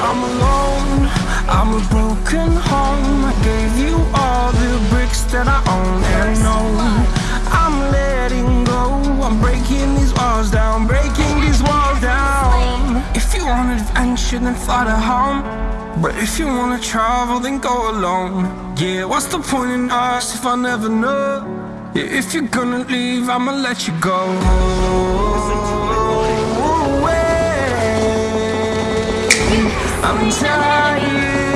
I'm alone. I'm a broken home. I gave you all the bricks that I own. And know I'm letting go. I'm breaking these walls down Breaking these walls down. If you want adventure then fly to home. But if you wanna travel then go alone. Yeah, what's the point in us if I never know? Yeah, if you're gonna leave I'ma let you go I'm tired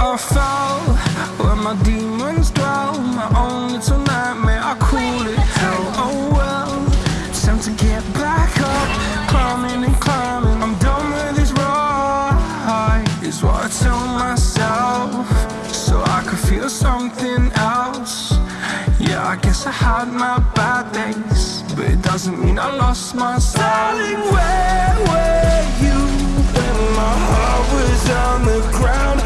I fell where my demons dwell. My own little nightmare, I call it hell. Oh well, time to get back up, climbing and climbing. I'm done with this ride, is what I tell myself, so I could feel something else. Yeah, I guess I had my bad days, but it doesn't mean I lost my. Darling, where were you when my heart was on the ground?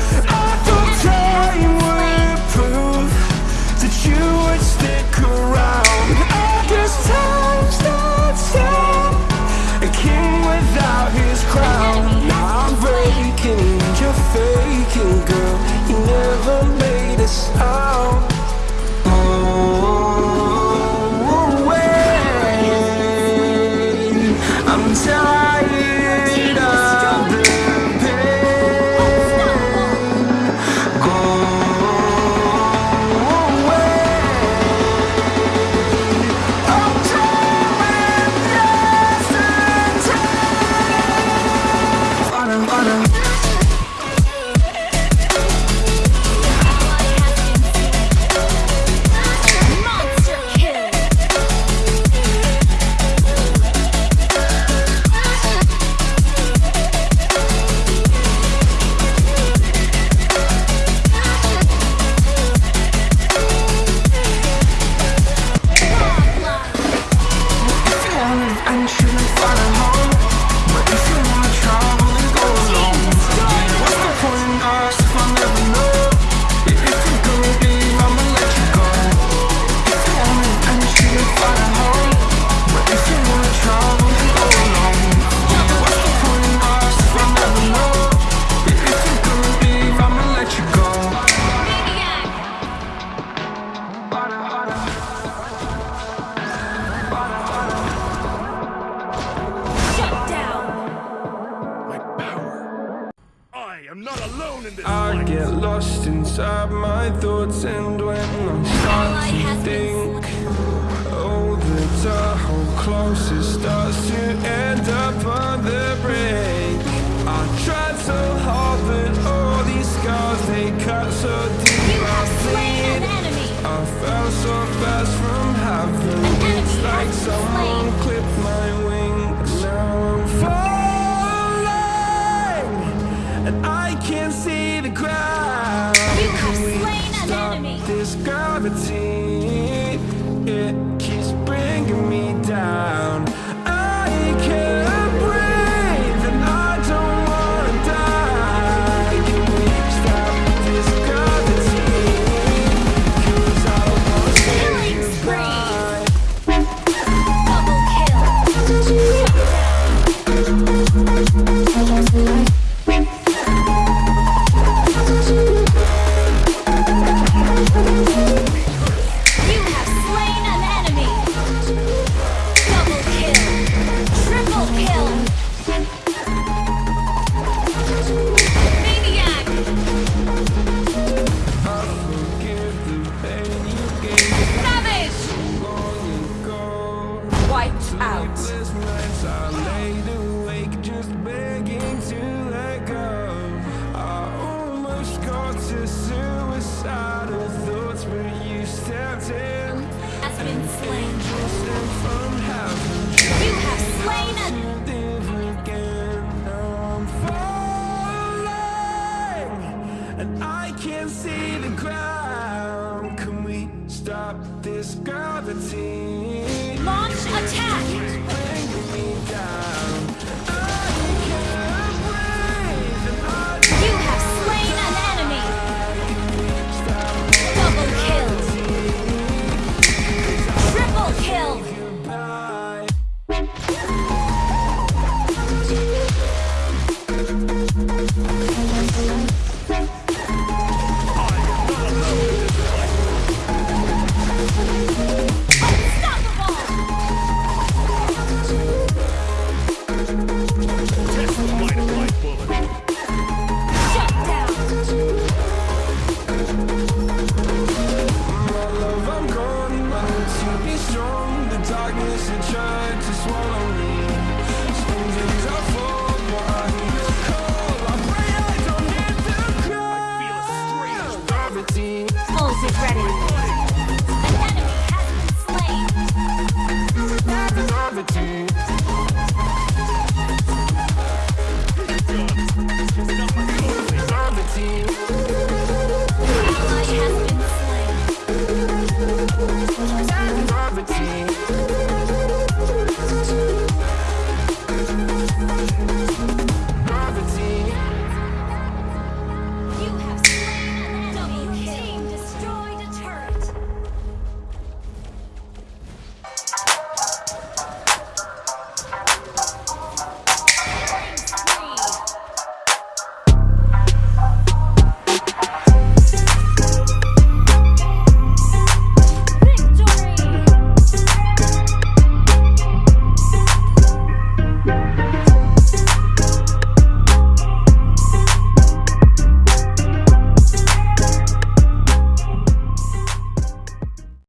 I am not alone in this I fight. get lost inside my thoughts and when I start to has been think Oh, the Tahoe closest starts to end up on the brink. I tried so hard but all these scars they cut so deep. You I have slain an enemy. I fell so fast from heaven. It's like someone swallow